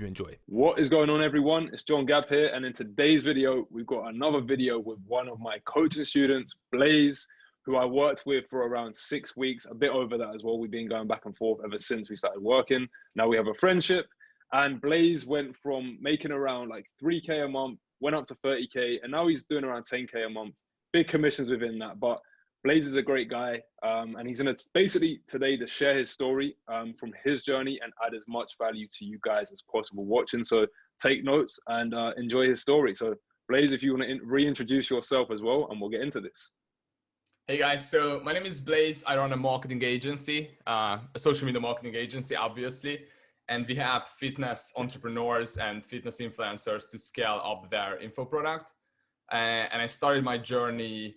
you enjoy. What is going on everyone? It's John Gab here and in today's video we've got another video with one of my coaching students, Blaze, who I worked with for around six weeks, a bit over that as well. We've been going back and forth ever since we started working. Now we have a friendship and Blaze went from making around like 3k a month, went up to 30k and now he's doing around 10k a month. Big commissions within that, but Blaze is a great guy, um, and he's going to basically today to share his story um, from his journey and add as much value to you guys as possible watching. So take notes and uh, enjoy his story. So Blaze, if you want to reintroduce yourself as well, and we'll get into this. Hey guys, so my name is Blaze. I run a marketing agency, uh, a social media marketing agency, obviously. And we help fitness entrepreneurs and fitness influencers to scale up their info product. Uh, and I started my journey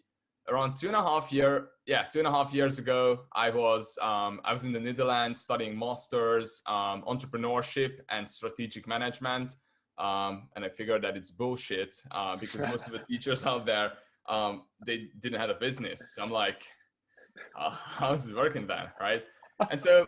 around two and a half year yeah two and a half years ago i was um, i was in the netherlands studying masters um, entrepreneurship and strategic management um, and i figured that it's bullshit uh, because most of the teachers out there um, they didn't have a business. I'm like uh, how's it working then? Right? And so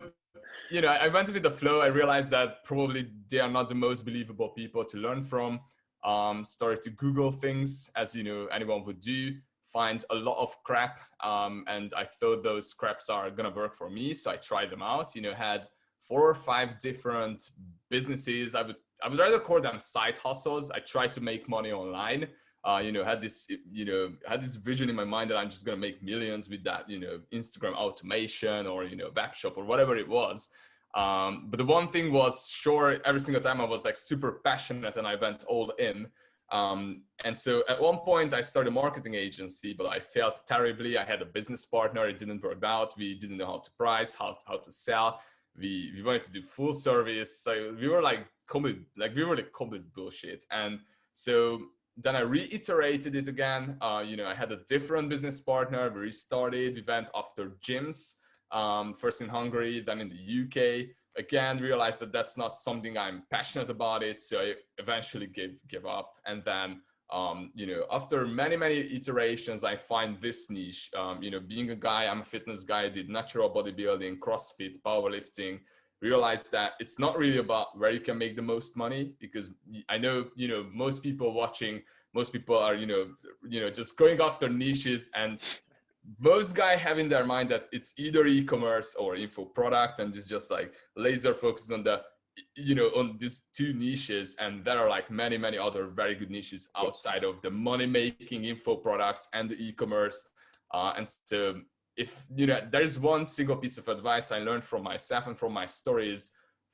you know i went with the flow. I realized that probably they are not the most believable people to learn from. Um, started to google things as you know anyone would do find a lot of crap um, and I thought those scraps are gonna work for me. So I tried them out, you know, had four or five different businesses. I would, I would rather call them side hustles. I tried to make money online. Uh, you know, had this, you know, had this vision in my mind that I'm just gonna make millions with that, you know, Instagram automation or, you know, web shop or whatever it was. Um, but the one thing was sure every single time I was like super passionate and I went all in. Um, and so at one point I started a marketing agency, but I failed terribly. I had a business partner. It didn't work out. We didn't know how to price, how, how to sell. We, we wanted to do full service. So we were like complete, like we were like complete bullshit. And so then I reiterated it again. Uh, you know, I had a different business partner. We restarted. We went after gyms, um, first in Hungary, then in the UK again realized that that's not something I'm passionate about it. So I eventually gave give up. And then um, you know, after many, many iterations, I find this niche, um, you know, being a guy, I'm a fitness guy, I did natural bodybuilding, CrossFit, powerlifting, realized that it's not really about where you can make the most money because I know, you know, most people watching, most people are, you know, you know, just going after niches and most guy have in their mind that it's either e-commerce or info product and it's just like laser focused on the you know on these two niches and there are like many many other very good niches outside of the money making info products and the e-commerce. Uh, and so if you know there's one single piece of advice i learned from myself and from my stories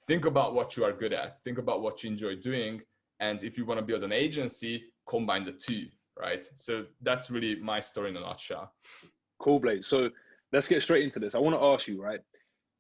think about what you are good at think about what you enjoy doing and if you want to build an agency combine the two right? So that's really my story in a nutshell Cool, Blaze. So let's get straight into this. I want to ask you, right?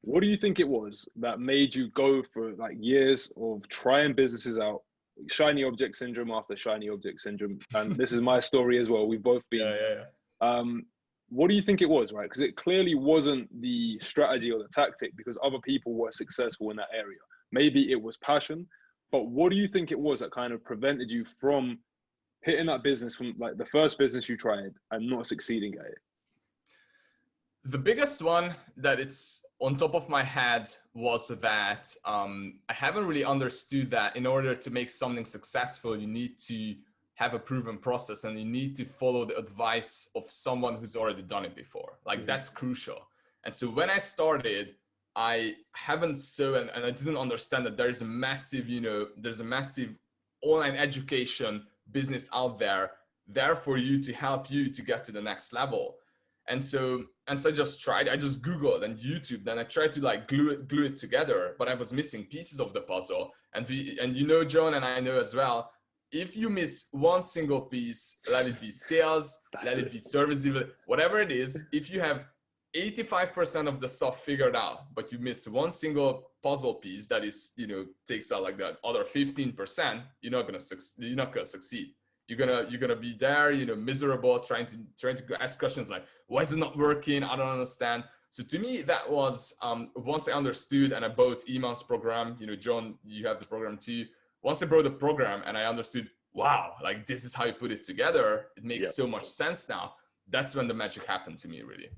What do you think it was that made you go for like years of trying businesses out, shiny object syndrome after shiny object syndrome? And this is my story as well. We've both been. Yeah, yeah, yeah. Um, what do you think it was, right? Because it clearly wasn't the strategy or the tactic because other people were successful in that area. Maybe it was passion, but what do you think it was that kind of prevented you from hitting that business from like the first business you tried and not succeeding at it? The biggest one that it's on top of my head was that um, I haven't really understood that in order to make something successful, you need to have a proven process and you need to follow the advice of someone who's already done it before. Like mm -hmm. that's crucial. And so when I started, I haven't so, and, and I didn't understand that there's a massive, you know, there's a massive online education business out there there for you to help you to get to the next level. And so, and so I just tried, I just Googled and YouTube, then I tried to like glue it, glue it together, but I was missing pieces of the puzzle. And we, and you know, John, and I know as well, if you miss one single piece, let it be sales, let it, it be service, whatever it is, if you have 85% of the stuff figured out, but you miss one single puzzle piece that is, you know, takes out like that other 15%, you're not gonna succeed. You're not gonna succeed you're gonna you're gonna be there you know miserable trying to trying to ask questions like why is it not working? I don't understand. So to me that was um, once i understood and i bought Iman's program you know john you have the program too. Once i bought the program and i understood wow like this is how you put it together it makes so much sense now that's when the magic happened to me really.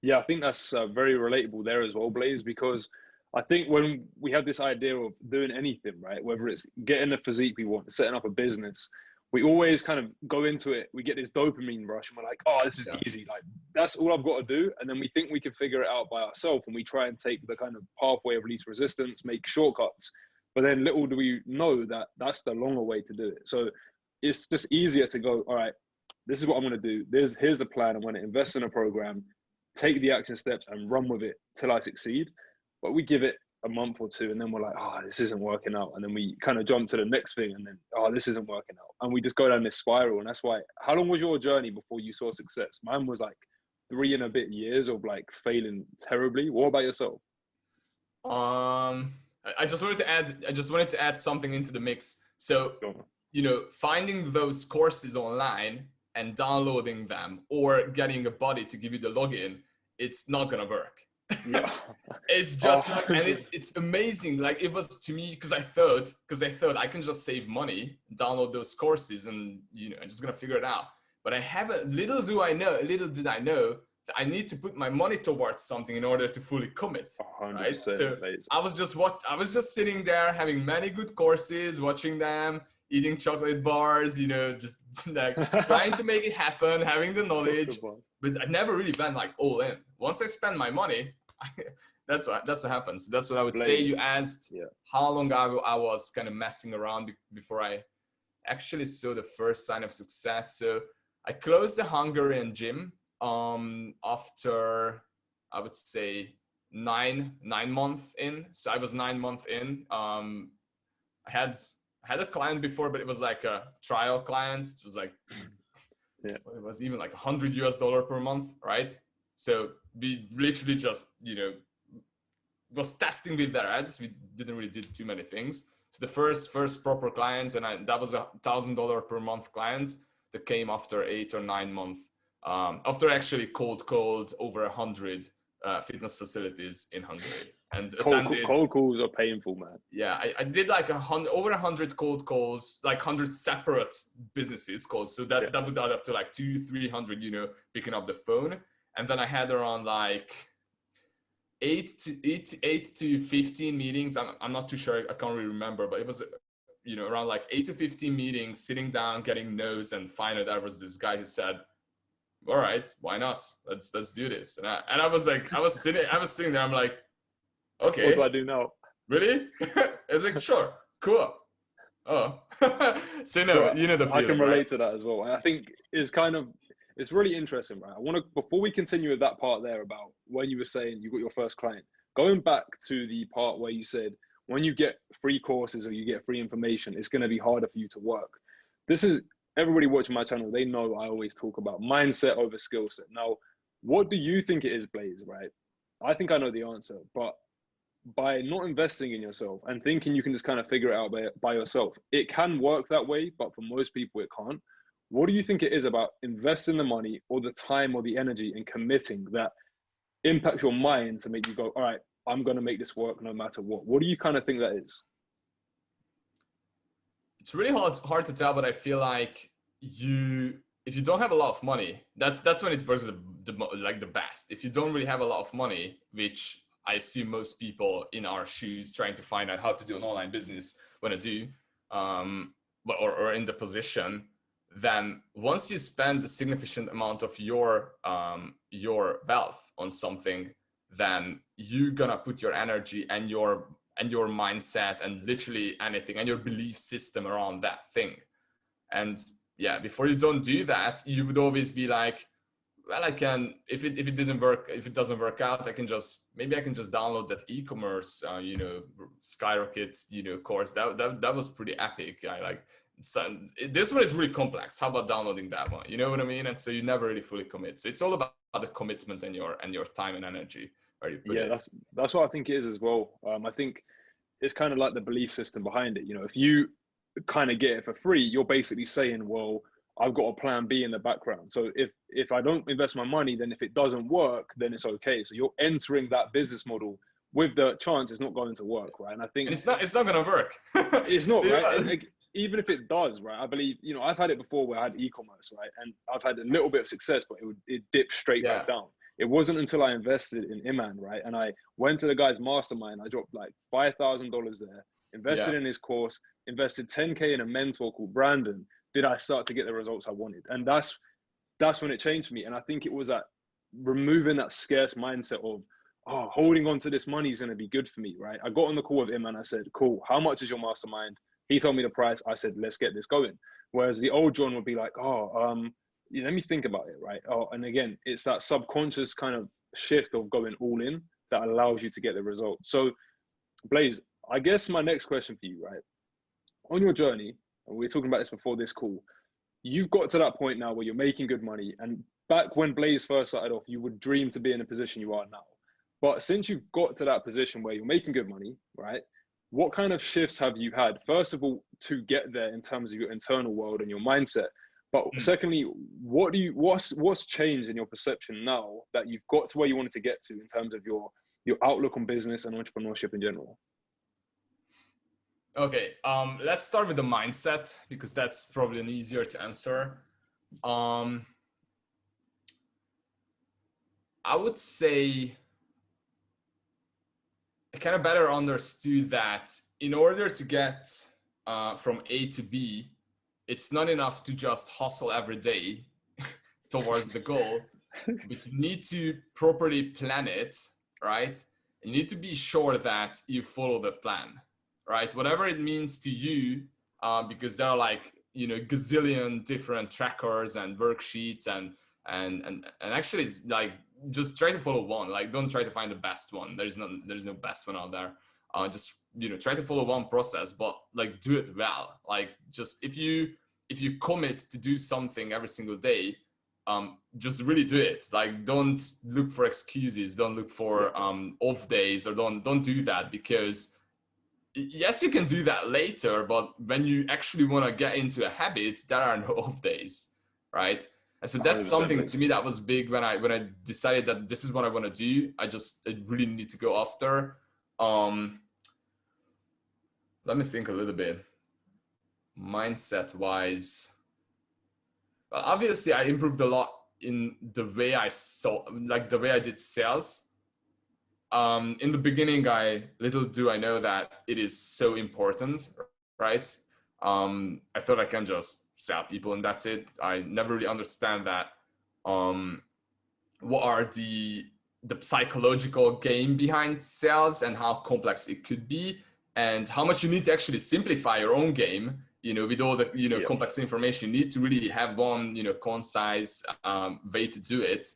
Yeah i think that's uh, very relatable there as well blaze because I think when we have this idea of doing anything, right, whether it's getting the physique we want, setting up a business, we always kind of go into it. We get this dopamine rush, and we're like, "Oh, this is yeah. easy. Like that's all I've got to do." And then we think we can figure it out by ourselves, and we try and take the kind of pathway of least resistance, make shortcuts. But then little do we know that that's the longer way to do it. So it's just easier to go, "All right, this is what I'm going to do. There's here's the plan. I'm going to invest in a program, take the action steps, and run with it till I succeed." But we give it a month or two and then we're like oh this isn't working out. And then we kind of jump to the next thing and then oh this isn't working out. And we just go down this spiral and that's why how long was your journey before you saw success? Mine was like three and a bit years of like failing terribly. What about yourself? Um i just wanted to add i just wanted to add something into the mix. So you know finding those courses online and downloading them or getting a buddy to give you the login it's not gonna work yeah. it's just oh. like, and it's it's amazing. Like it was to me because I thought because I thought I can just save money, download those courses, and you know I'm just gonna figure it out. But I have a little do I know, little did I know that I need to put my money towards something in order to fully commit. Right. So I was just what I was just sitting there having many good courses, watching them, eating chocolate bars, you know, just like trying to make it happen, having the knowledge. But I never really went like all in. Once I spend my money, that's what that's what happens. That's what I would say. You asked yeah. how long ago I was kind of messing around before I actually saw the first sign of success. So I closed the Hungarian gym um, after I would say nine nine month in. So I was nine month in. Um, I had I had a client before, but it was like a trial client. It was like yeah. it was even like hundred US dollar per month, right? So we literally just, you know, was testing with their ads. We didn't really did too many things. So the first first proper client, and I, that was a thousand dollar per month client that came after eight or nine months. Um, after actually cold cold over a hundred uh, fitness facilities in Hungary and cold, attended. Cold calls are painful, man. Yeah, I, I did like a hundred over a hundred cold calls, like hundred separate businesses calls. So that yeah. that would add up to like two, three hundred. You know, picking up the phone and then I had around like eight to eight, eight to 15 meetings. I'm, I'm not too sure. I can't really remember, but it was, you know, around like eight to 15 meetings, sitting down, getting notes. And finally there was this guy who said, all right, why not? Let's, let's do this. And I, and I was like, I was sitting, I was sitting there. I'm like, okay. What do I do now? Really? it's like, sure, cool. Oh, so no, you know the feeling, I can relate right? to that as well. I think it's kind of it's really interesting, right? I want to before we continue with that part there about when you were saying you got your first client, going back to the part where you said when you get free courses or you get free information, it's going to be harder for you to work. This is everybody watching my channel. They know I always talk about mindset over skill set. Now, what do you think it is, Blaze? Right? I think I know the answer, but by not investing in yourself and thinking you can just kind of figure it out by, by yourself, it can work that way, but for most people, it can't. What do you think it is about investing the money or the time or the energy and committing that impacts your mind to make you go, all right, I'm going to make this work no matter what? What do you kind of think that is? It's really hard, hard to tell, but I feel like you, if you don't have a lot of money, that's, that's when it works the, the, like the best. If you don't really have a lot of money, which I assume most people in our shoes trying to find out how to do an online business want to do, um, or, or in the position, then once you spend a significant amount of your um, your wealth on something, then you're gonna put your energy and your and your mindset and literally anything and your belief system around that thing. And yeah, before you don't do that, you would always be like, well, I can, if it, if it didn't work, if it doesn't work out, I can just, maybe I can just download that e-commerce, uh, you know, skyrocket, you know, course that, that, that was pretty epic. I like, so this one is really complex. How about downloading that one? You know what I mean? And so you never really fully commit. So it's all about the commitment and your and your time and energy. yeah, it. that's that's what I think it is as well. Um, I think it's kind of like the belief system behind it. You know, if you kind of get it for free, you're basically saying, well, I've got a plan B in the background. So if if I don't invest my money, then if it doesn't work, then it's okay. So you're entering that business model with the chance it's not going to work, right? And I think and it's not it's not going to work. it's not right even if it does, right? I believe you know I've had it before where I had e-commerce, right, and I've had a little bit of success, but it would it dipped straight yeah. back down. it wasn't until I invested in Iman, right? And I went to the guy's mastermind, I dropped like $5,000 there, invested yeah. in his course, invested 10K in a mentor called Brandon, did I start to get the results I wanted. And that's, that's when it changed for me. And I think it was that removing that scarce mindset of, oh, holding on to this money is going to be good for me, right? I got on the call with him and I said, cool, how much is your mastermind? He told me the price. I said, let's get this going. Whereas the old John would be like, oh, um, let me think about it, right? Oh, and again, it's that subconscious kind of shift of going all in that allows you to get the result. So, Blaze, I guess my next question for you, right? On your journey, and we were talking about this before this call, you've got to that point now where you're making good money. And back when Blaze first started off, you would dream to be in a position you are now. But since you've got to that position where you're making good money, right? What kind of shifts have you had? First of all, to get there in terms of your internal world and your mindset. But mm. secondly, what do you what's what's changed in your perception now that you've got to where you wanted to get to in terms of your your outlook on business and entrepreneurship in general? Okay, um, let's start with the mindset because that's probably an easier to answer. Um, I would say I kind of better understood that in order to get uh, from A to B, it's not enough to just hustle every day towards the goal, but you need to properly plan it, right? You need to be sure that you follow the plan, right? Whatever it means to you, uh, because there are like, you know, gazillion different trackers and worksheets and and and and actually it's like just try to follow one like don't try to find the best one. There's no there's no best one out there. Uh just you know try to follow one process but like do it well. Like just if you if you commit to do something every single day um just really do it. Like don't look for excuses. Don't look for um off days or don't don't do that because yes you can do that later but when you actually want to get into a habit there are no off days right and so that's something to me that was big when I when I decided that this is what I want to do. I just I really need to go after. Um, let me think a little bit. Mindset wise, well, obviously I improved a lot in the way I saw, like the way I did sales. Um, in the beginning, I little do I know that it is so important, right? Um, I thought I can just sell people and that's it. I never really understand that. Um, what are the the psychological game behind sales and how complex it could be and how much you need to actually simplify your own game you know with all the you know yeah. complex information you need to really have one you know concise um, way to do it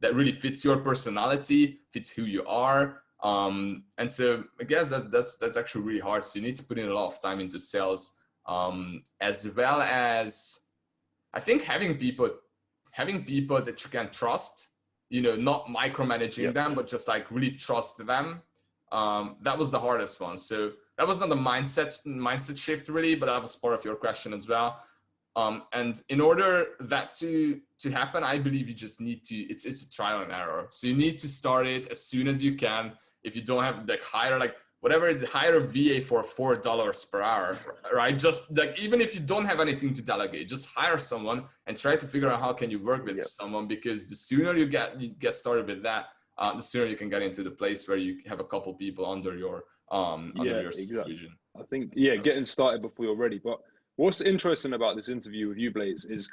that really fits your personality fits who you are um, and so i guess that's that's that's actually really hard so you need to put in a lot of time into sales um, as well as I think having people having people that you can trust, you know, not micromanaging yep. them, but just like really trust them. Um, that was the hardest one. So that was not the mindset mindset shift really, but that was part of your question as well. Um, and in order that to to happen, I believe you just need to. It's it's a trial and error. So you need to start it as soon as you can. If you don't have like hire like whatever it's hire a VA for four dollars per hour, right? Just like even if you don't have anything to delegate, just hire someone and try to figure out how can you work with yep. someone because the sooner you get you get started with that, uh, the sooner you can get into the place where you have a couple people under your um under yeah, your supervision. Exactly. I think yeah, getting started before you're ready. But what's interesting about this interview with you, Blaze, is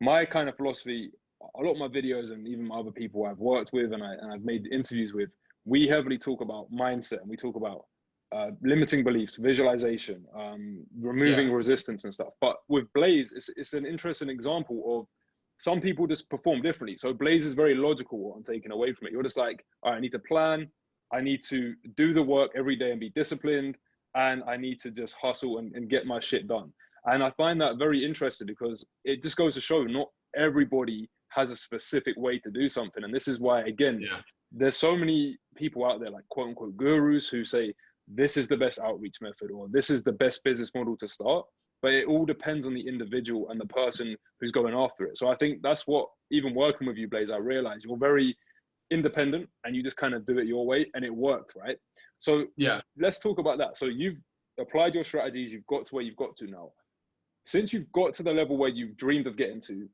my kind of philosophy. A lot of my videos and even other people I've worked with and, I, and I've made interviews with we heavily talk about mindset and we talk about uh, limiting beliefs, visualization, um, removing yeah. resistance and stuff. But with Blaze, it's, it's an interesting example of some people just perform differently. So Blaze is very logical what I'm taking away from it. You're just like, I need to plan, I need to do the work every day and be disciplined, and I need to just hustle and, and get my shit done. And I find that very interesting because it just goes to show not everybody has a specific way to do something. And this is why, again, yeah there's so many people out there like quote unquote gurus who say this is the best outreach method or this is the best business model to start but it all depends on the individual and the person who's going after it so i think that's what even working with you blaze i realize you're very independent and you just kind of do it your way and it worked right so yeah. let's talk about that. So you've applied your strategies you've got to where you've got to now. Since you've got to the level where you've dreamed of getting to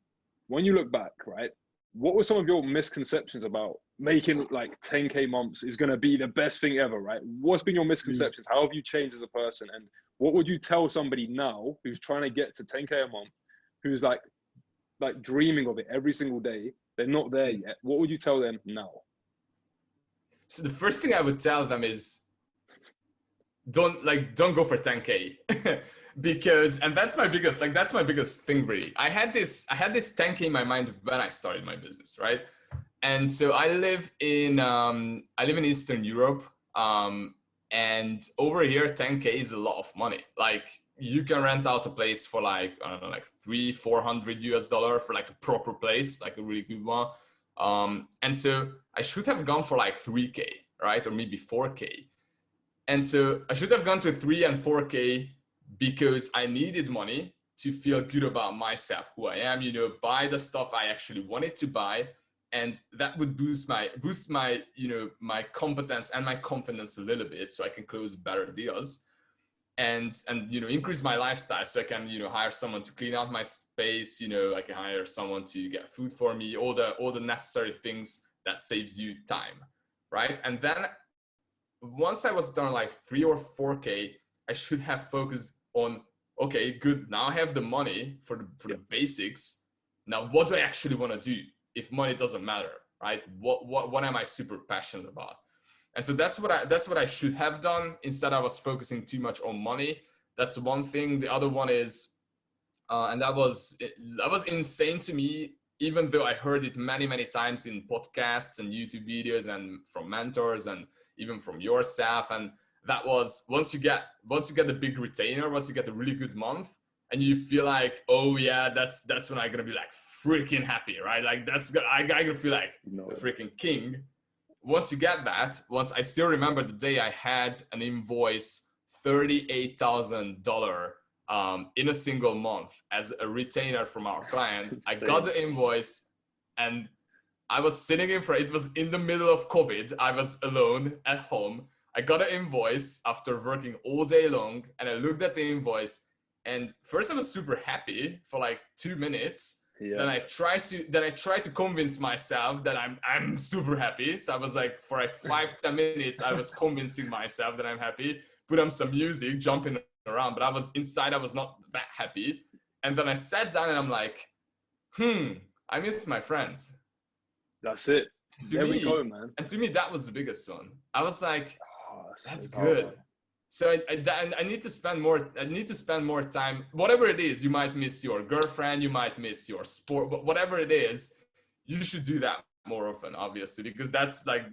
when you look back right what were some of your misconceptions about making like 10k months is going to be the best thing ever right? What's been your mm. misconceptions? How have you changed as a person? And what would you tell somebody now who's trying to get to 10k a month who's like like dreaming of it every single day they're not there mm. yet? What would you tell them now so the first thing i would tell them is don't like don't go for 10k because and that's my biggest like that's my biggest thing really. I had this i had this 10k in my mind when i started my business right? And so i live in um i live in eastern europe um and over here 10k is a lot of money. Like you can rent out a place for like i don't know like three four hundred us dollar for like a proper place like a really good one um and so i should have gone for like 3k right? Or maybe 4k and so i should have gone to 3 and 4k because I needed money to feel good about myself, who I am, you know, buy the stuff I actually wanted to buy. And that would boost my, boost my, you know, my competence and my confidence a little bit so I can close better deals and, and, you know, increase my lifestyle. So I can, you know, hire someone to clean out my space, you know, I can hire someone to get food for me, all the, all the necessary things that saves you time. Right. And then once I was done like three or 4K, I should have focused on okay good now i have the money for the for the basics now what do i actually want to do if money doesn't matter right what what what am i super passionate about and so that's what i that's what i should have done instead i was focusing too much on money that's one thing the other one is uh, and that was that was insane to me even though i heard it many many times in podcasts and youtube videos and from mentors and even from yourself and that was once you get once you get the big retainer, once you get a really good month, and you feel like, oh yeah, that's that's when I'm gonna be like freaking happy, right? Like that's I, I gonna feel like no. a freaking king. Once you get that, once I still remember the day I had an invoice thirty-eight thousand dollar um, in a single month as a retainer from our client. I got the invoice and I was sitting in front, it was in the middle of COVID. I was alone at home I got an invoice after working all day long and I looked at the invoice and first I was super happy for like two minutes. Yeah. Then I tried to then I tried to convince myself that I'm I'm super happy. So I was like for like five ten minutes I was convincing myself that I'm happy. Put on some music, jumping around, but I was inside I was not that happy. And then I sat down and I'm like, hmm, I miss my friends. That's it. To there me, go, man. And to me, that was the biggest one. I was like, that's good. So I, I, I, need to spend more. I need to spend more time. Whatever it is, you might miss your girlfriend. You might miss your sport. But whatever it is, you should do that more often, obviously, because that's like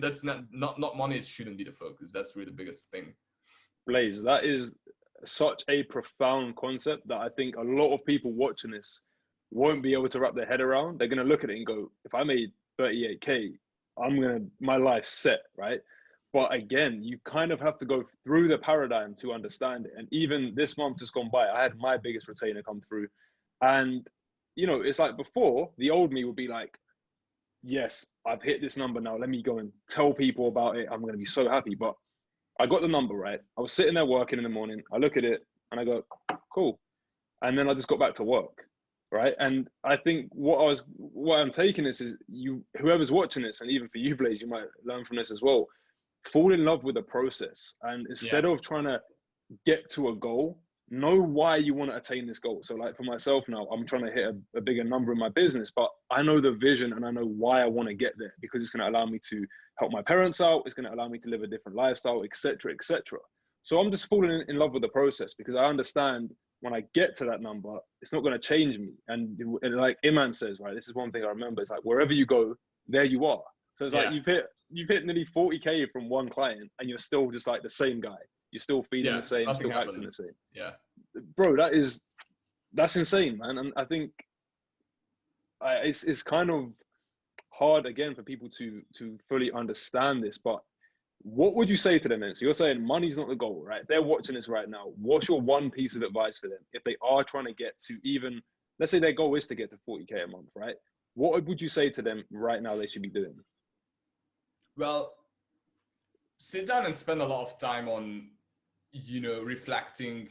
that's not not not money shouldn't be the focus. That's really the biggest thing. Blaze, that is such a profound concept that I think a lot of people watching this won't be able to wrap their head around. They're gonna look at it and go, if I made 38k, I'm gonna my life set, right? But again you kind of have to go through the paradigm to understand it. And even this month just gone by i had my biggest retainer come through. And you know it's like before the old me would be like yes i've hit this number now. Let me go and tell people about it. I'm going to be so happy. But i got the number right? I was sitting there working in the morning. I look at it and i go cool. And then i just got back to work right? And i think what i was what i'm taking this is you whoever's watching this and even for you blaze you might learn from this as well fall in love with the process. And instead yeah. of trying to get to a goal know why you want to attain this goal. So like for myself now i'm trying to hit a, a bigger number in my business but i know the vision and i know why i want to get there because it's going to allow me to help my parents out it's going to allow me to live a different lifestyle etc etc so i'm just falling in, in love with the process because i understand when i get to that number it's not going to change me. And, and like iman says right this is one thing i remember it's like wherever you go there you are. So it's yeah. like you've hit you've hit nearly 40k from one client and you're still just like the same guy. You're still feeding yeah, the same, still happened. acting the same. Yeah. Bro, that is that's insane, man. And I think I, it's it's kind of hard again for people to to fully understand this, but what would you say to them then? So you're saying money's not the goal, right? They're watching this right now. What's your one piece of advice for them if they are trying to get to even, let's say their goal is to get to 40k a month, right? What would you say to them right now they should be doing? Well, sit down and spend a lot of time on, you know, reflecting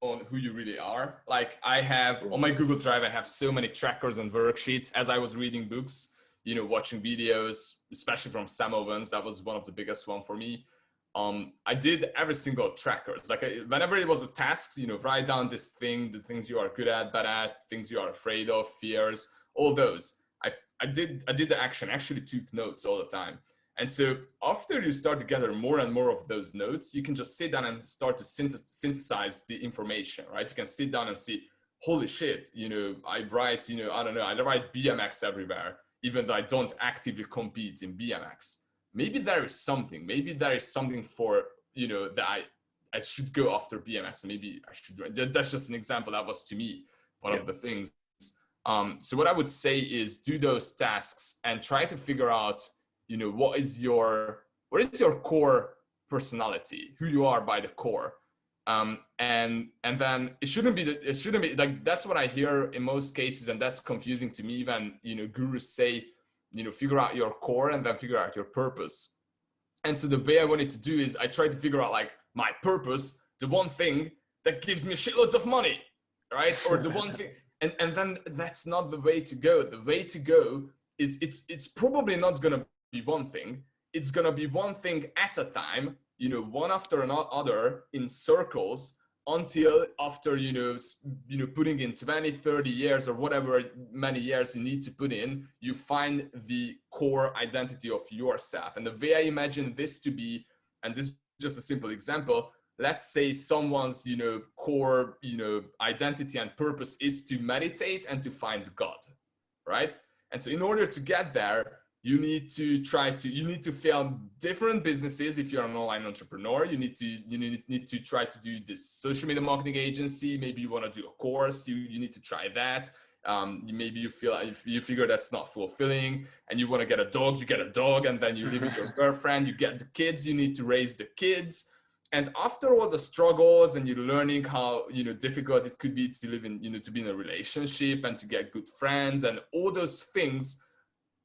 on who you really are. Like I have on my Google Drive, I have so many trackers and worksheets as I was reading books, you know, watching videos, especially from Sam Ovens. That was one of the biggest one for me. Um, I did every single tracker. It's like a, whenever it was a task, you know, write down this thing, the things you are good at, bad at, things you are afraid of, fears, all those. I, I did I did the action, actually took notes all the time. And so after you start to gather more and more of those notes, you can just sit down and start to synthesize the information, right? You can sit down and see, holy shit, you know, I write, you know, I don't know, I write BMX everywhere, even though I don't actively compete in BMX. Maybe there is something, maybe there is something for, you know, that I, I should go after BMX. Maybe I should, that's just an example that was to me, one yeah. of the things. Um, so what I would say is do those tasks and try to figure out you know what is your what is your core personality who you are by the core? Um, and and then it shouldn't be it shouldn't be like that's what i hear in most cases and that's confusing to me when you know gurus say you know figure out your core and then figure out your purpose. And so the way i wanted to do is i tried to figure out like my purpose the one thing that gives me shitloads of money right? Or the one thing and and then that's not the way to go. The way to go is it's it's probably not going to be one thing. It's going to be one thing at a time, you know, one after another in circles until after, you know, you know, putting in 20, 30 years or whatever many years you need to put in, you find the core identity of yourself. And the way I imagine this to be, and this is just a simple example, let's say someone's you know core you know identity and purpose is to meditate and to find god right and so in order to get there you need to try to you need to film different businesses if you're an online entrepreneur. You need to you need, need to try to do this social media marketing agency. Maybe you want to do a course. You you need to try that. Um, maybe you feel if you figure that's not fulfilling and you want to get a dog you get a dog and then you live with your girlfriend you get the kids you need to raise the kids. And after all the struggles and you're learning how you know difficult it could be to live in you know to be in a relationship and to get good friends and all those things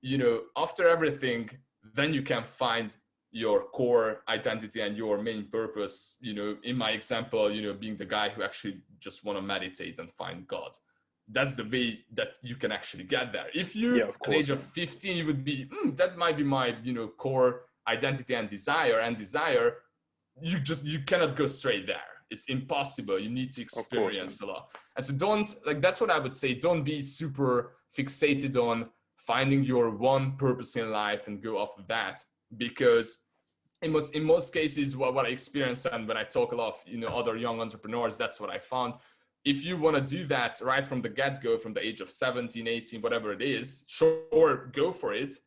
you know, after everything, then you can find your core identity and your main purpose, you know, in my example, you know, being the guy who actually just want to meditate and find God. That's the way that you can actually get there. If you, yeah, at the age of 15, you would be, mm, that might be my, you know, core identity and desire and desire, you just, you cannot go straight there. It's impossible. You need to experience a lot. And so don't, like, that's what I would say. Don't be super fixated on finding your one purpose in life and go off of that. Because in most in most cases what, what i experience and when i talk a lot of you know other young entrepreneurs that's what i found. If you want to do that right from the get-go from the age of 17 18 whatever it is sure go for it.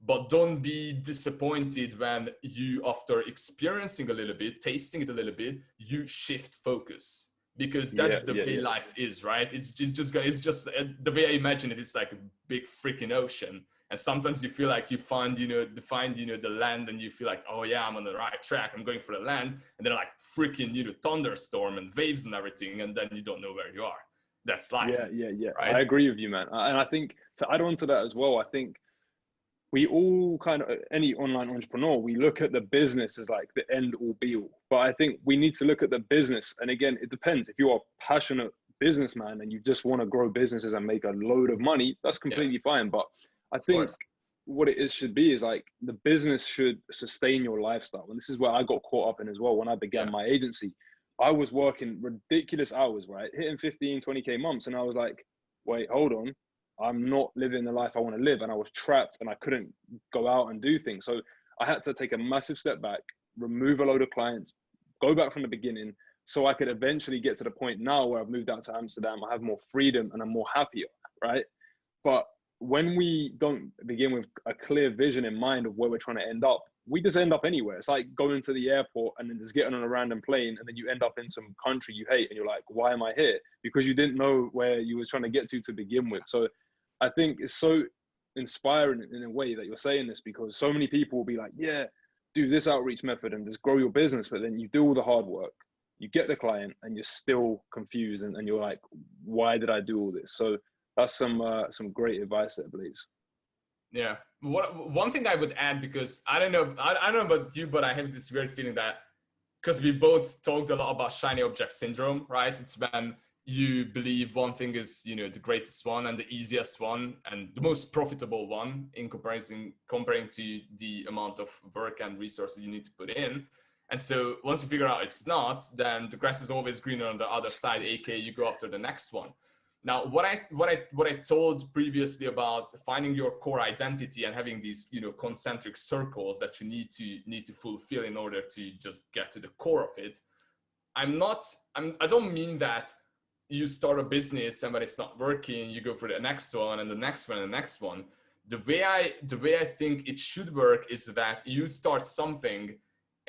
But don't be disappointed when you after experiencing a little bit tasting it a little bit you shift focus because that's yeah, the yeah, way yeah. life is, right? It's just, it's just, it's just uh, the way I imagine it. It's like a big freaking ocean. And sometimes you feel like you find, you know, find, you know, the land and you feel like, oh yeah, I'm on the right track. I'm going for the land. And then like freaking, you know, thunderstorm and waves and everything. And then you don't know where you are. That's life. Yeah, yeah, yeah. Right? I agree with you, man. And I think to add on to that as well, I think we all kind of any online entrepreneur we look at the business as like the end all be all. But i think we need to look at the business and again it depends. If you are a passionate businessman and you just want to grow businesses and make a load of money that's completely yeah. fine. But i think what it is should be is like the business should sustain your lifestyle. And this is where i got caught up in as well when i began yeah. my agency. I was working ridiculous hours right? Hitting 15 20k months and i was like wait hold on I'm not living the life I want to live. And I was trapped and I couldn't go out and do things. So I had to take a massive step back, remove a load of clients, go back from the beginning so I could eventually get to the point now where I've moved out to Amsterdam. I have more freedom and I'm more happier, right? But when we don't begin with a clear vision in mind of where we're trying to end up, we just end up anywhere. It's like going to the airport and then just getting on a random plane and then you end up in some country you hate and you're like, why am I here? Because you didn't know where you was trying to get to to begin with. So I think it's so inspiring in a way that you're saying this because so many people will be like, yeah, do this outreach method and just grow your business. But then you do all the hard work, you get the client and you're still confused and, and you're like, why did I do all this? So that's some, uh, some great advice there, Blaze. Yeah. What, one thing I would add, because I don't know, I, I don't know about you, but I have this weird feeling that because we both talked a lot about shiny object syndrome, right? It's when you believe one thing is, you know, the greatest one and the easiest one and the most profitable one in comparison, comparing to the amount of work and resources you need to put in. And so once you figure out it's not, then the grass is always greener on the other side, aka you go after the next one. Now, what I what I what I told previously about finding your core identity and having these you know concentric circles that you need to need to fulfill in order to just get to the core of it. I'm not. I'm. I don't mean that you start a business and when it's not working, you go for the next one and the next one and the next one. The way I the way I think it should work is that you start something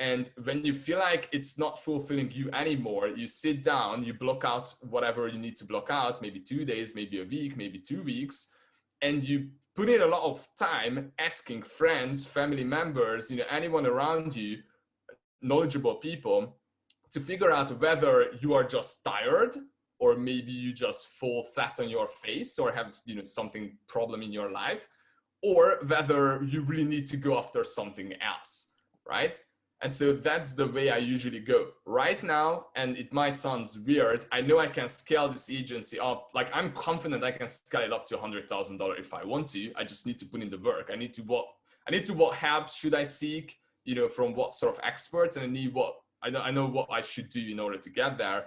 and when you feel like it's not fulfilling you anymore, you sit down, you block out whatever you need to block out, maybe two days, maybe a week, maybe two weeks, and you put in a lot of time asking friends, family members, you know, anyone around you, knowledgeable people, to figure out whether you are just tired or maybe you just fall flat on your face or have, you know, something problem in your life, or whether you really need to go after something else, right? And so that's the way I usually go right now. And it might sound weird. I know I can scale this agency up. Like I'm confident I can scale it up to a hundred thousand dollar if I want to. I just need to put in the work. I need to what I need to what help should I seek, you know, from what sort of experts and I need what I know, I know what I should do in order to get there.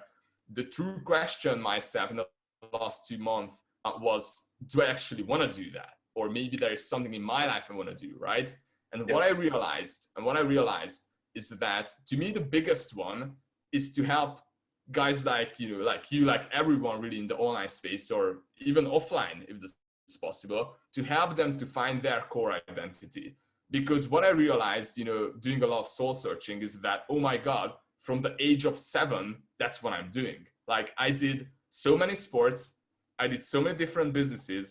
The true question myself in the last two months uh, was, do I actually want to do that? Or maybe there is something in my life I want to do, right? And yeah. what I realized, and what I realized is that to me the biggest one is to help guys like you know like you like everyone really in the online space or even offline if this is possible to help them to find their core identity because what i realized you know doing a lot of soul searching is that oh my god from the age of seven that's what i'm doing like i did so many sports i did so many different businesses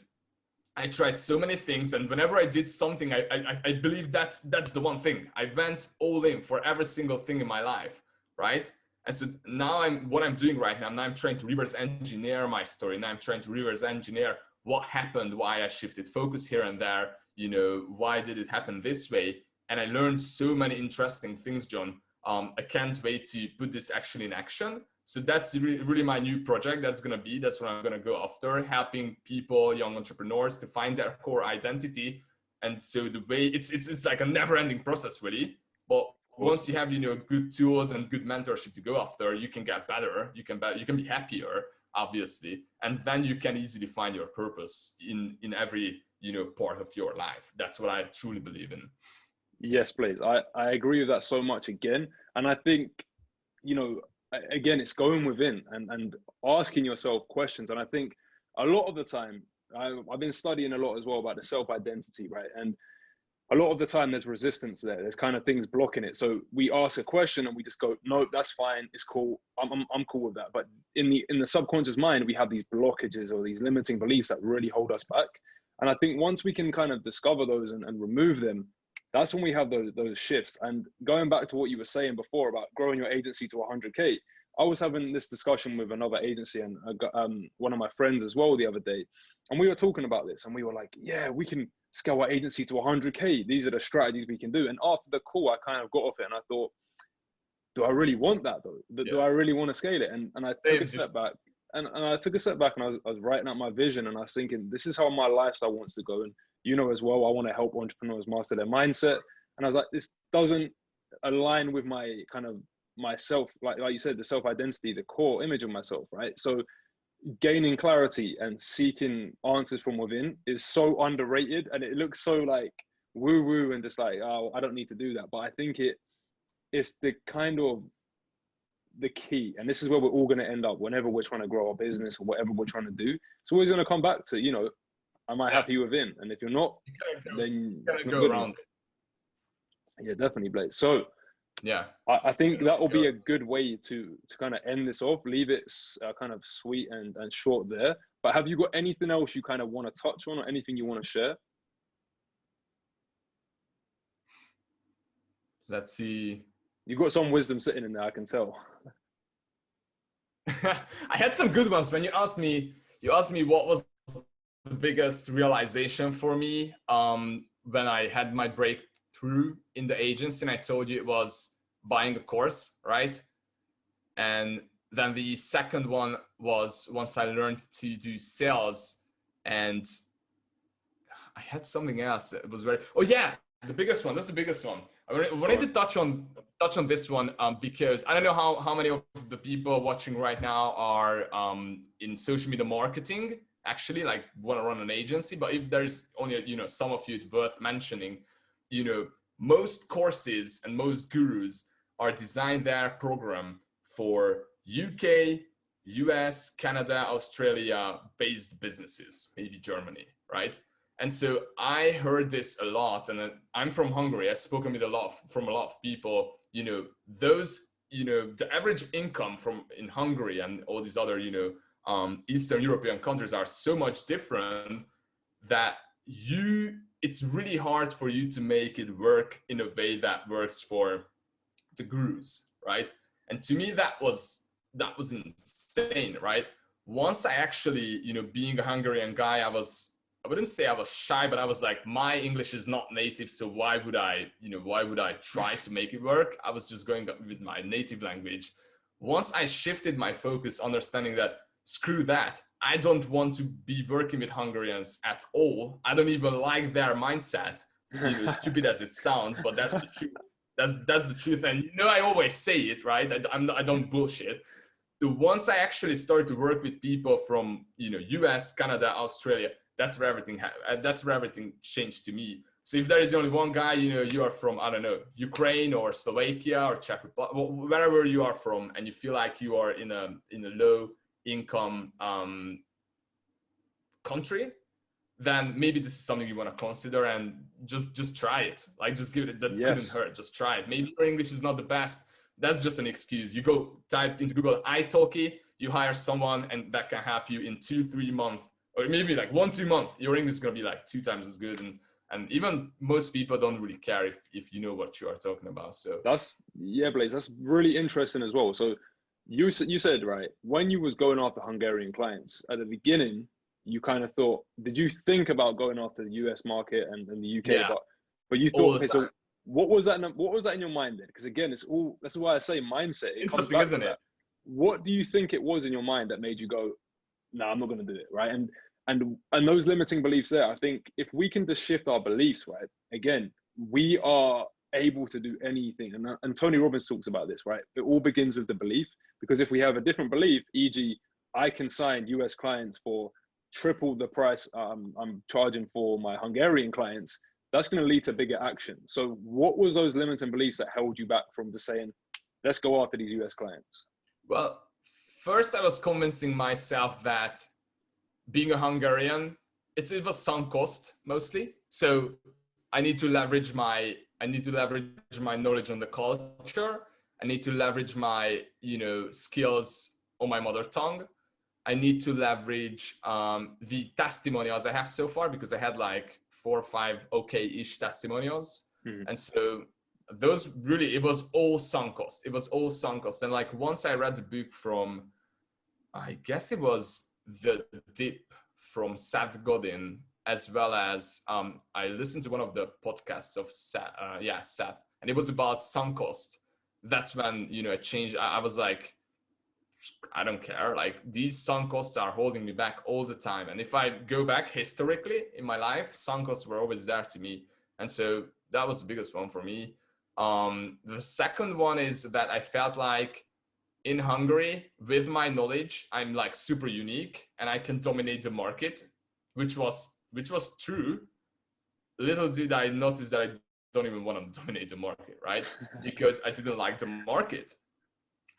I tried so many things, and whenever I did something, I, I, I believe that's that's the one thing. I went all in for every single thing in my life, right? And so now I'm what I'm doing right now. Now I'm trying to reverse engineer my story. Now I'm trying to reverse engineer what happened, why I shifted focus here and there. You know, why did it happen this way? And I learned so many interesting things, John. Um, I can't wait to put this actually in action. So that's really my new project that's going to be that's what i'm going to go after helping people young entrepreneurs to find their core identity. And so the way it's it's, it's like a never ending process really. But once you have you know good tools and good mentorship to go after you can get better you can be, you can be happier obviously. And then you can easily find your purpose in in every you know part of your life. That's what i truly believe in yes please i i agree with that so much again and i think you know again, it's going within and, and asking yourself questions. And I think a lot of the time, I, I've been studying a lot as well about the self identity, right? And a lot of the time there's resistance there. There's kind of things blocking it. So we ask a question and we just go, no, that's fine. It's cool. I'm, I'm, I'm cool with that. But in the, in the subconscious mind, we have these blockages or these limiting beliefs that really hold us back. And I think once we can kind of discover those and, and remove them, that's when we have those those shifts. And going back to what you were saying before about growing your agency to 100k, I was having this discussion with another agency and um, one of my friends as well the other day, and we were talking about this, and we were like, yeah, we can scale our agency to 100k. These are the strategies we can do. And after the call, I kind of got off it, and I thought, do I really want that though? Do, yeah. do I really want to scale it? And and I took a step back. And, and I took a step back and I was, I was writing out my vision and I was thinking, this is how my lifestyle wants to go. And you know as well i want to help entrepreneurs master their mindset. And i was like this doesn't align with my kind of myself like like you said the self identity the core image of myself right? So gaining clarity and seeking answers from within is so underrated and it looks so like woo woo and just like oh i don't need to do that. But i think it it's the kind of the key. And this is where we're all going to end up whenever we're trying to grow our business or whatever we're trying to do. It's always going to come back to you know am I yeah. happy within? And if you're not, you then you go around. Yeah, definitely, Blake. So yeah, I, I think that will be a good way to to kind of end this off. Leave it uh, kind of sweet and and short there. But have you got anything else you kind of want to touch on, or anything you want to share? Let's see. You've got some wisdom sitting in there, I can tell. I had some good ones when you asked me. You asked me what was the biggest realization for me um, when I had my breakthrough in the agency. And I told you it was buying a course, right? And then the second one was once I learned to do sales and I had something else. It was very, oh yeah, the biggest one. That's the biggest one. I wanted to touch on touch on this one um, because I don't know how, how many of the people watching right now are um, in social media marketing, actually like want to run an agency. But if there's only, you know, some of you it's worth mentioning, you know, most courses and most gurus are designed their program for UK, US, Canada, Australia based businesses, maybe Germany, right? And so I heard this a lot, and I'm from Hungary. I've spoken with a lot from a lot of people. You know, those, you know, the average income from in Hungary and all these other, you know, um, Eastern European countries are so much different that you, it's really hard for you to make it work in a way that works for the gurus, right? And to me, that was that was insane, right? Once I actually, you know, being a Hungarian guy, I was I wouldn't say I was shy, but I was like, my English is not native, so why would I, you know, why would I try to make it work? I was just going with my native language. Once I shifted my focus, understanding that screw that, I don't want to be working with Hungarians at all. I don't even like their mindset. You know, stupid as it sounds, but that's the truth. That's that's the truth. And you know, I always say it, right? I, I'm not, I don't bullshit. So once I actually started to work with people from you know US, Canada, Australia, that's where everything uh, that's where everything changed to me. So if there is only one guy, you know, you are from I don't know Ukraine or Slovakia or Czech Republic, wherever you are from, and you feel like you are in a in a low income um, country, then maybe this is something you want to consider and just just try it. Like just give it that yes. couldn't hurt. Just try it. Maybe your English is not the best. That's just an excuse. You go type into Google italki, you hire someone, and that can help you in two three months or maybe like one two month your english is going to be like two times as good and and even most people don't really care if if you know what you are talking about so that's yeah blaze that's really interesting as well so you you said right when you was going after hungarian clients at the beginning you kind of thought did you think about going after the us market and, and the uk yeah. but but you thought okay so what was that what was that in your mind then because again it's all that's why i say mindset it interesting isn't it what do you think it was in your mind that made you go no, I'm not going to do it, right? And and and those limiting beliefs there, I think if we can just shift our beliefs, right? Again, we are able to do anything. And, and Tony Robbins talks about this, right? It all begins with the belief. Because if we have a different belief, e.g., I can sign US clients for triple the price um, I'm charging for my Hungarian clients, that's going to lead to bigger action. So, what was those limiting beliefs that held you back from just saying, let's go after these US clients? Well, first I was convincing myself that being a Hungarian, it's, it was sunk cost mostly. So I need to leverage my I need to leverage my knowledge on the culture. I need to leverage my you know skills on my mother tongue. I need to leverage um, the testimonials I have so far because I had like four or five okay-ish testimonials, mm-hmm. and so those really it was all sunk cost. It was all sunk cost. And like once I read the book from, I guess it was the Dip from Seth Godin, as well as um, I listened to one of the podcasts of Seth, uh, yeah Seth, and it was about sunk cost. That's when you know it changed. I, I was like, I don't care. Like these sunk costs are holding me back all the time. And if I go back historically in my life, sunk costs were always there to me. And so that was the biggest one for me. Um, the second one is that I felt like in Hungary, with my knowledge, I'm like super unique and I can dominate the market, which was which was true. Little did I notice that I don't even want to dominate the market, right? because I didn't like the market.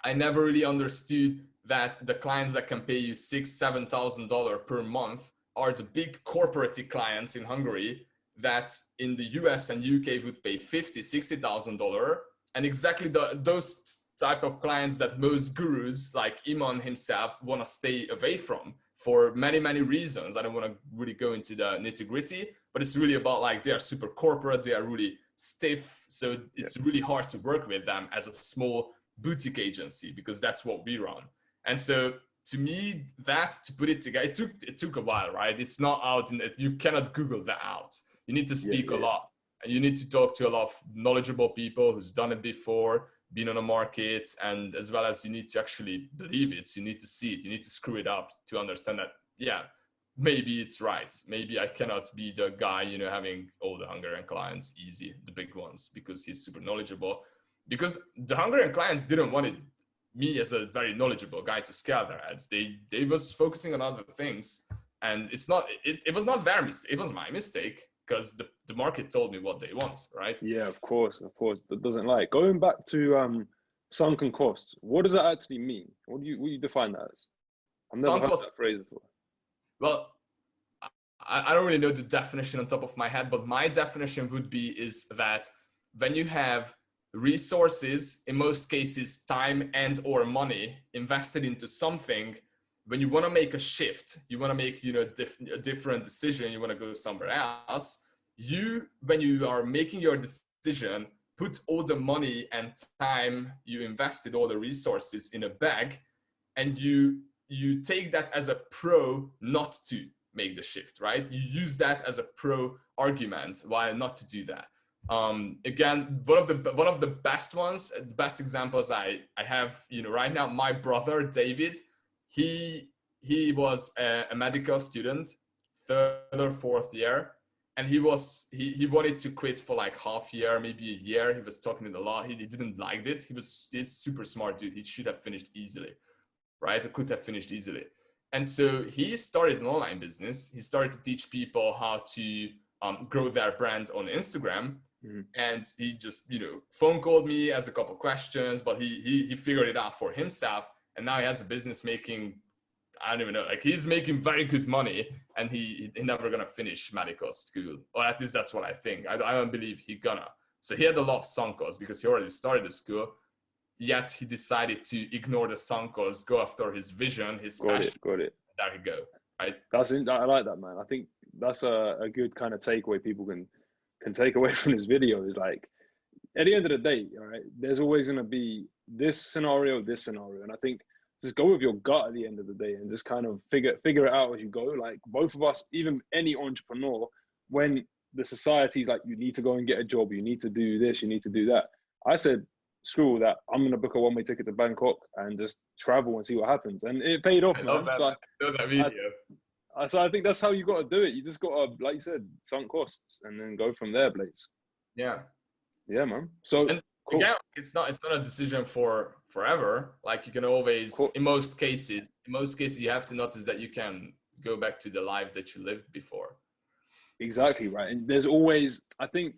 I never really understood that the clients that can pay you six, seven thousand dollar per month are the big corporate clients in Hungary that in the US and UK would pay fifty, sixty thousand dollar, and exactly the, those type of clients that most gurus like Iman himself want to stay away from for many, many reasons. I don't want to really go into the nitty gritty, but it's really about like they are super corporate, they are really stiff. So it's yeah. really hard to work with them as a small boutique agency because that's what we run. And so to me, that to put it together, it took it took a while, right? It's not out and you cannot Google that out. You need to speak yeah, yeah. a lot and you need to talk to a lot of knowledgeable people who's done it before been on a market and as well as you need to actually believe it you need to see it you need to screw it up to understand that yeah maybe it's right maybe i cannot be the guy you know having all the hungarian clients easy the big ones because he's super knowledgeable because the hungarian clients didn't want it, me as a very knowledgeable guy to scale their ads they they was focusing on other things and it's not it, it was not their mistake it was my mistake because the, the market told me what they want, right? Yeah, of course, of course. That doesn't lie. Going back to um, sunken costs, what does that actually mean? What do you what do you define that as? I've never sunk heard that phrase before. Well, I, I don't really know the definition on top of my head, but my definition would be is that when you have resources, in most cases, time and or money invested into something, when you want to make a shift, you want to make you know diff a different decision, you want to go somewhere else. You, when you are making your decision, put all the money and time you invested, all the resources in a bag, and you you take that as a pro not to make the shift, right? You use that as a pro argument why not to do that. Um, again, one of the one of the best ones, best examples I I have, you know, right now, my brother David he he was a, a, medical student, third or fourth year, and he was he he wanted to quit for like half year, maybe a year. He was talking it a lot. He, he didn't like it. He was he's super smart dude. He should have finished easily, right? Could have finished easily. And so he started an online business. He started to teach people how to um, grow their brand on Instagram. Mm-hmm. And he just, you know, phone called me as a couple questions, but he, he he figured it out for himself and now he has a business making I don't even know. Like he's making very good money, and he he never gonna finish medical school, or at least that's what I think. I, I don't believe he gonna. So he had a lot of sunk costs because he already started the school. Yet he decided to ignore the sunk costs, go after his vision, his got passion. It, got it. There you go. Right. That's in, I like that man. I think that's a, a good kind of takeaway people can can take away from this video is like at the end of the day, all right, there's always going to be this scenario, this scenario. And I think just go with your gut at the end of the day and just kind of figure figure it out as you go. Like both of us, even any entrepreneur, when the society's like, you need to go and get a job, you need to do this, you need to do that. I said, screw that. I'm gonna book a one way ticket to Bangkok and just travel and see what happens. And it paid off. I love that, so I, love that video. I, so I think that's how you got to do it. You just got to, like you said, sunk costs and then go from there, Blaze. Yeah. Yeah, man. So and cool. again, it's not it's not a decision for forever. Like you can always, cool. in most cases, in most cases, you have to notice that you can go back to the life that you lived before. Exactly right. And there's always, I think,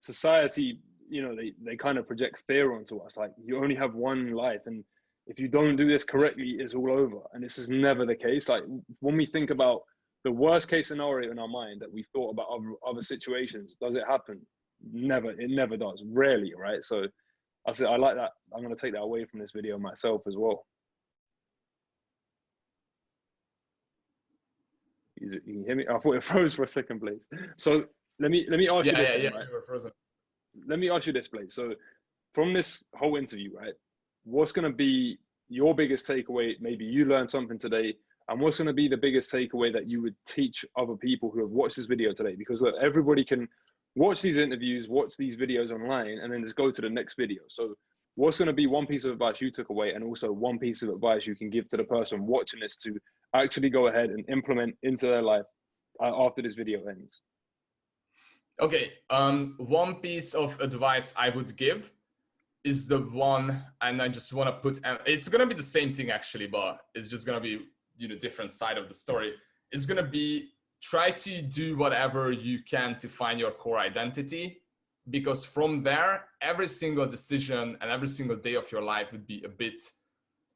society, you know, they they kind of project fear onto us. Like you only have one life, and if you don't do this correctly, it's all over. And this is never the case. Like when we think about the worst case scenario in our mind that we thought about other, other situations, does it happen? never it never does rarely right so i said i like that i'm going to take that away from this video myself as well you can hear me i thought it froze for a second Blaze so let me let me ask yeah, you this yeah, yeah, right? frozen. Let me ask you this Blaze so from this whole interview right what's going to be your biggest takeaway maybe you learned something today and what's going to be the biggest takeaway that you would teach other people who have watched this video today because look, everybody can watch these interviews, watch these videos online, and then just go to the next video. So, what's going to be one piece of advice you took away, and also one piece of advice you can give to the person watching this to actually go ahead and implement into their life uh, after this video ends? Okay, um, one piece of advice I would give is the one, and I just want to put, it's going to be the same thing actually, but it's just going to be, you know, different side of the story. It's going to be try to do whatever you can to find your core identity because from there every single decision and every single day of your life would be a bit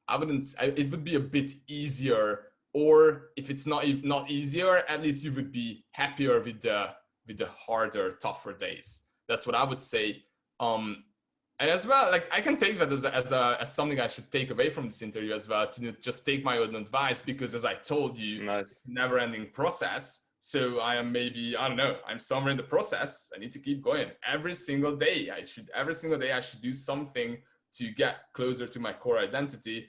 i wouldn't it would be a bit easier or if it's not if not easier at least you would be happier with the with the harder tougher days. That's what i would say. Um and as well like i can take that as a, as, a, as something i should take away from this interview as well to just take my own advice because as i told you nice. never ending process. So i am maybe i don't know i'm somewhere in the process. I need to keep going. Every single day i should every single day i should do something to get closer to my core identity.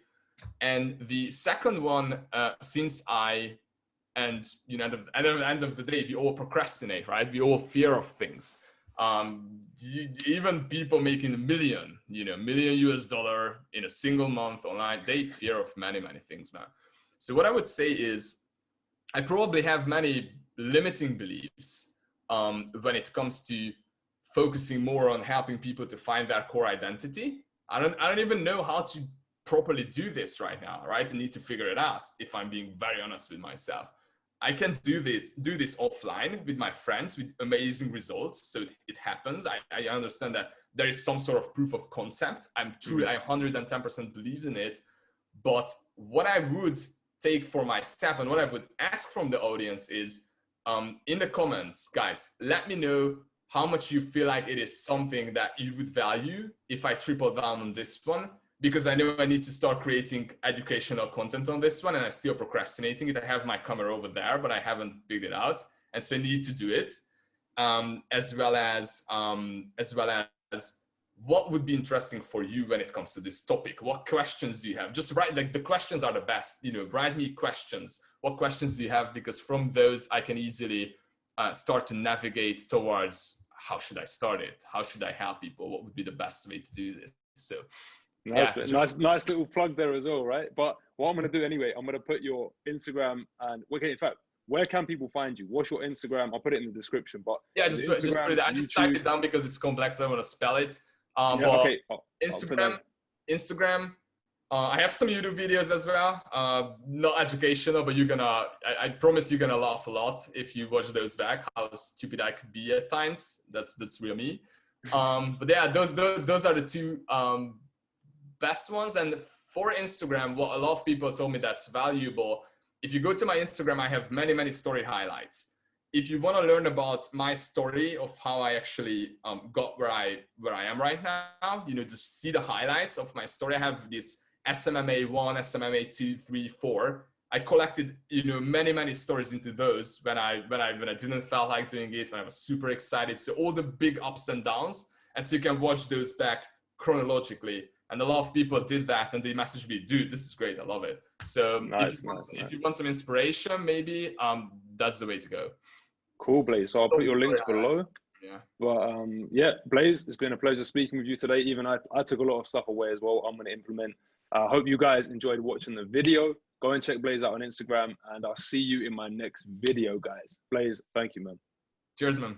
And the second one uh, since i and you know at the, at the end of the day we all procrastinate right we all fear of things Um, you, even people making a million, you know, million US dollar in a single month online, they fear of many, many things, man. So what I would say is, I probably have many limiting beliefs um, when it comes to focusing more on helping people to find their core identity. I don't, I don't even know how to properly do this right now, right? I need to figure it out if I'm being very honest with myself. I can do this, do this offline with my friends with amazing results. So it happens. I, I understand that there is some sort of proof of concept. I'm truly, I 110% believe in it. But what I would take for myself and what I would ask from the audience is um, in the comments, guys, let me know how much you feel like it is something that you would value if I triple down on this one, because I know I need to start creating educational content on this one and I'm still procrastinating it. I have my camera over there, but I haven't figured it out. And so I need to do it. Um, as well as, um, as well as what would be interesting for you when it comes to this topic? What questions do you have? Just write, like the questions are the best, you know, write me questions. What questions do you have? Because from those I can easily uh, start to navigate towards how should I start it? How should I help people? What would be the best way to do this? So nice, yeah. nice, nice little plug there as well, right? But what I'm going to do anyway, I'm going to put your Instagram and okay, in fact, where can people find you? What's your Instagram? I'll put it in the description. But yeah, just, just put it. I just typed it down because it's complex. I don't want to spell it. Um, yeah, okay. Instagram, Instagram. Uh, I have some YouTube videos as well. Uh, not educational, but you're gonna. I, I, promise you're gonna laugh a lot if you watch those back. How stupid I could be at times. That's that's real me. Um, but yeah, those, those those are the two um, best ones. And for Instagram, what a lot of people told me that's valuable. If you go to my Instagram, I have many many story highlights if you want to learn about my story of how I actually um, got where I where I am right now, you know, just see the highlights of my story. I have this SMMA one, SMMA two, three, four. I collected, you know, many many stories into those when I when I when I didn't feel like doing it, when I was super excited. So all the big ups and downs, and so you can watch those back chronologically. And a lot of people did that, and they messaged me, "Dude, this is great. I love it." So nice, if, you want, nice, if you want some inspiration, maybe um, that's the way to go. Cool, Blaze. So I'll put your links below. Yeah. But um, yeah, Blaze, it's been a pleasure speaking with you today. Even I, I took a lot of stuff away as well. I'm going to implement. I uh, hope you guys enjoyed watching the video. Go and check Blaze out on Instagram, and I'll see you in my next video, guys. Blaze, thank you, man. Cheers, man.